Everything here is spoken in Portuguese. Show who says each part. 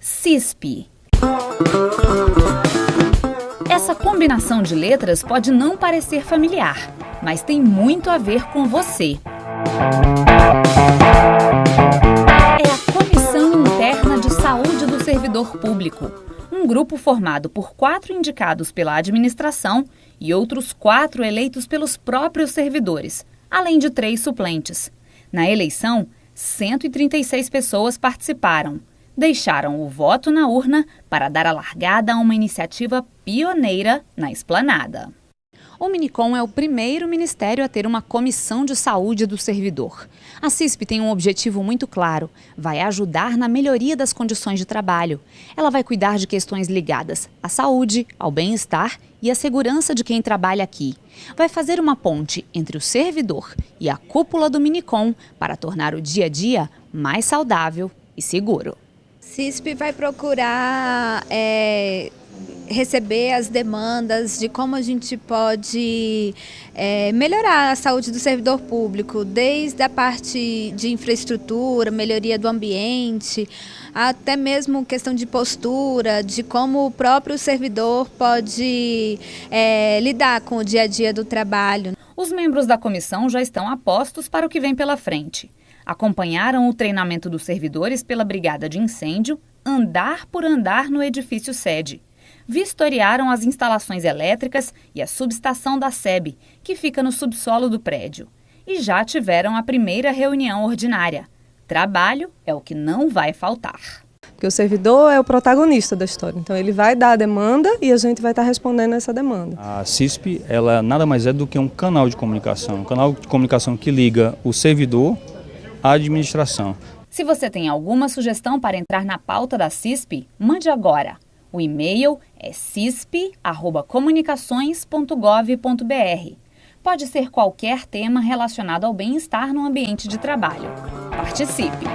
Speaker 1: CISP Essa combinação de letras pode não parecer familiar, mas tem muito a ver com você. É a Comissão Interna de Saúde do Servidor Público, um grupo formado por quatro indicados pela administração e outros quatro eleitos pelos próprios servidores, além de três suplentes. Na eleição, 136 pessoas participaram deixaram o voto na urna para dar a largada a uma iniciativa pioneira na esplanada. O Minicom é o primeiro ministério a ter uma comissão de saúde do servidor. A CISP tem um objetivo muito claro: vai ajudar na melhoria das condições de trabalho. Ela vai cuidar de questões ligadas à saúde, ao bem-estar e à segurança de quem trabalha aqui. Vai fazer uma ponte entre o servidor e a cúpula do Minicom para tornar o dia a dia mais saudável e seguro.
Speaker 2: CISP vai procurar é, receber as demandas de como a gente pode é, melhorar a saúde do servidor público, desde a parte de infraestrutura, melhoria do ambiente, até mesmo questão de postura, de como o próprio servidor pode é, lidar com o dia a dia do trabalho.
Speaker 1: Os membros da comissão já estão apostos para o que vem pela frente acompanharam o treinamento dos servidores pela Brigada de Incêndio, andar por andar no edifício sede. Vistoriaram as instalações elétricas e a subestação da SEB, que fica no subsolo do prédio. E já tiveram a primeira reunião ordinária. Trabalho é o que não vai faltar.
Speaker 3: Porque o servidor é o protagonista da história, então ele vai dar a demanda e a gente vai estar respondendo essa demanda.
Speaker 4: A CISP, ela nada mais é do que um canal de comunicação, um canal de comunicação que liga o servidor administração.
Speaker 1: Se você tem alguma sugestão para entrar na pauta da CISP, mande agora. O e-mail é cisp@comunicações.gov.br. Pode ser qualquer tema relacionado ao bem-estar no ambiente de trabalho. Participe!